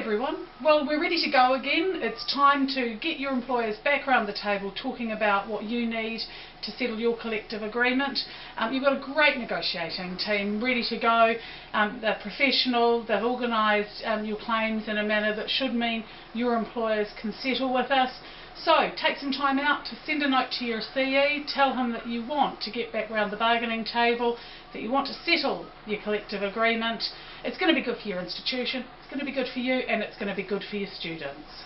everyone. Well, we're ready to go again. It's time to get your employers back around the table talking about what you need to settle your collective agreement. Um, you've got a great negotiating team ready to go. Um, they're professional, they've organised um, your claims in a manner that should mean your employers can settle with us. So, take some time out to send a note to your CE, tell him that you want to get back around the bargaining table, that you want to settle your collective agreement. It's going to be good for your institution, it's going to be good for you, and it's going to be good for your students.